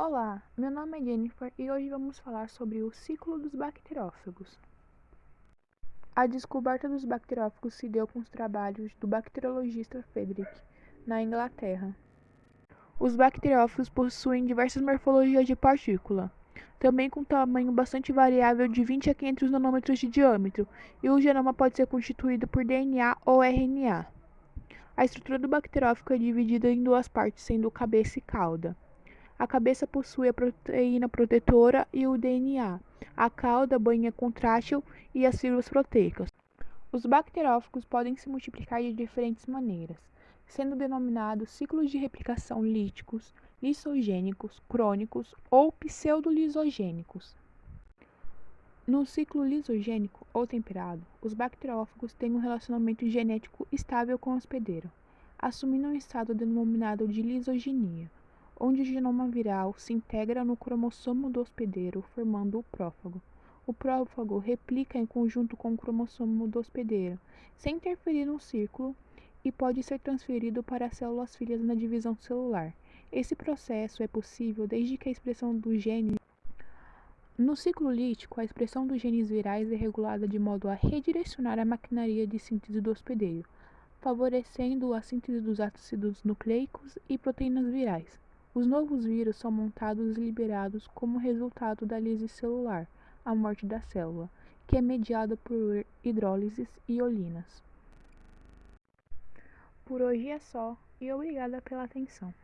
Olá, meu nome é Jennifer e hoje vamos falar sobre o ciclo dos bacteriófagos. A descoberta dos bacteriófagos se deu com os trabalhos do bacteriologista Frederick, na Inglaterra. Os bacteriófagos possuem diversas morfologias de partícula, também com tamanho bastante variável de 20 a 500 nanômetros de diâmetro, e o genoma pode ser constituído por DNA ou RNA. A estrutura do bacteriófago é dividida em duas partes, sendo cabeça e cauda. A cabeça possui a proteína protetora e o DNA. A cauda, a bainha contrátil e as fibras proteicas. Os bacteriófagos podem se multiplicar de diferentes maneiras, sendo denominados ciclos de replicação líticos, lisogênicos, crônicos ou pseudolisogênicos. No ciclo lisogênico ou temperado, os bacteriófagos têm um relacionamento genético estável com o hospedeiro, assumindo um estado denominado de lisogenia onde o genoma viral se integra no cromossomo do hospedeiro, formando o prófago. O prófago replica em conjunto com o cromossomo do hospedeiro, sem interferir no círculo, e pode ser transferido para as células filhas na divisão celular. Esse processo é possível desde que a expressão do gene no ciclo lítico, a expressão dos genes virais é regulada de modo a redirecionar a maquinaria de síntese do hospedeiro, favorecendo a síntese dos ácidos nucleicos e proteínas virais. Os novos vírus são montados e liberados como resultado da lise celular, a morte da célula, que é mediada por hidrólises e olinas. Por hoje é só e obrigada pela atenção.